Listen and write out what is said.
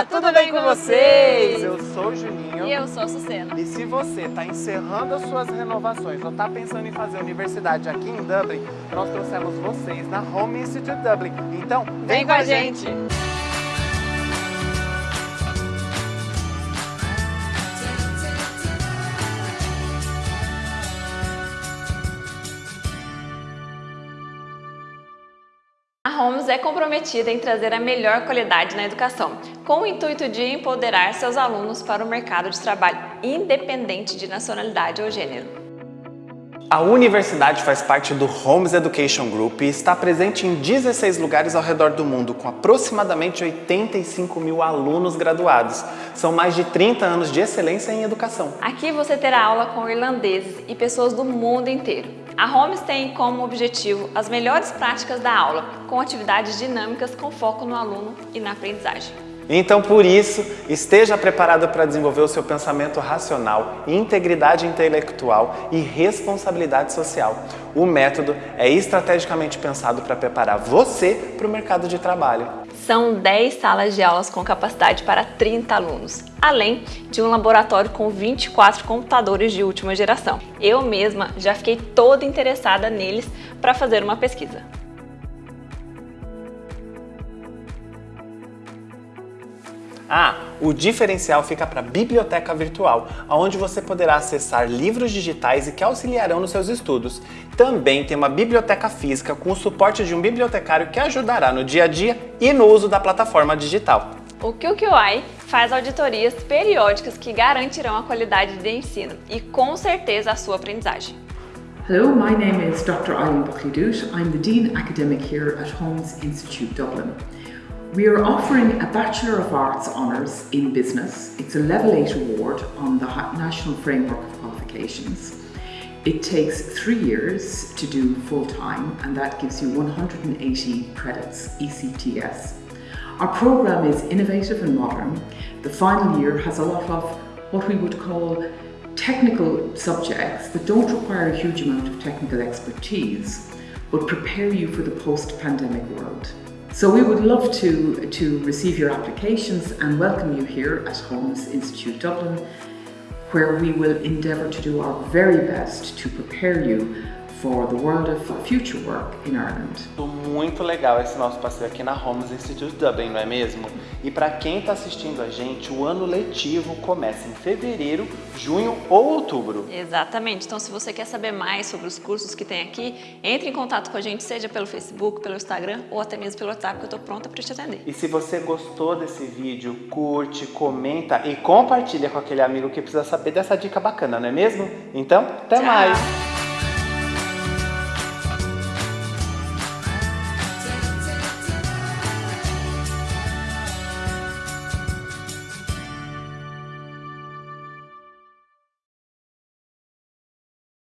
Olá, tudo, tudo bem, bem com vocês? Eu sou o Juninho. E eu sou a Sucena. E se você está encerrando as suas renovações ou está pensando em fazer universidade aqui em Dublin, nós trouxemos vocês na Home Institute Dublin. Então, vem, vem com a gente. gente. Homes é comprometida em trazer a melhor qualidade na educação, com o intuito de empoderar seus alunos para o mercado de trabalho, independente de nacionalidade ou gênero. A universidade faz parte do Homes Education Group e está presente em 16 lugares ao redor do mundo, com aproximadamente 85 mil alunos graduados. São mais de 30 anos de excelência em educação. Aqui você terá aula com irlandeses e pessoas do mundo inteiro. A Homes tem como objetivo as melhores práticas da aula, com atividades dinâmicas com foco no aluno e na aprendizagem. Então, por isso, esteja preparado para desenvolver o seu pensamento racional, integridade intelectual e responsabilidade social. O método é estrategicamente pensado para preparar você para o mercado de trabalho. São 10 salas de aulas com capacidade para 30 alunos, além de um laboratório com 24 computadores de última geração. Eu mesma já fiquei toda interessada neles para fazer uma pesquisa. Ah, o diferencial fica para a biblioteca virtual, onde você poderá acessar livros digitais e que auxiliarão nos seus estudos. Também tem uma biblioteca física com o suporte de um bibliotecário que ajudará no dia a dia e no uso da plataforma digital. O QQI faz auditorias periódicas que garantirão a qualidade de ensino e com certeza a sua aprendizagem. Hello, my name is Dr. Eileen Buckley-Doot. I'm the Dean Academic here at Holmes Institute Dublin. We are offering a Bachelor of Arts Honours in Business. It's a Level 8 award on the National Framework of Qualifications. It takes three years to do full-time and that gives you 180 credits, ECTS. Our programme is innovative and modern. The final year has a lot of what we would call technical subjects that don't require a huge amount of technical expertise but prepare you for the post-pandemic world. So we would love to, to receive your applications and welcome you here at Holmes Institute Dublin, where we will endeavour to do our very best to prepare you for the world of future work in Ireland. Muito legal esse nosso passeio aqui na Holmes Institute Dublin, não é mesmo? E para quem está assistindo a gente, o ano letivo começa em fevereiro, junho ou outubro. Exatamente. Então, se você quer saber mais sobre os cursos que tem aqui, entre em contato com a gente, seja pelo Facebook, pelo Instagram ou até mesmo pelo WhatsApp, que eu estou pronta para te atender. E se você gostou desse vídeo, curte, comenta e compartilha com aquele amigo que precisa saber dessa dica bacana, não é mesmo? Então, até Tchau. mais!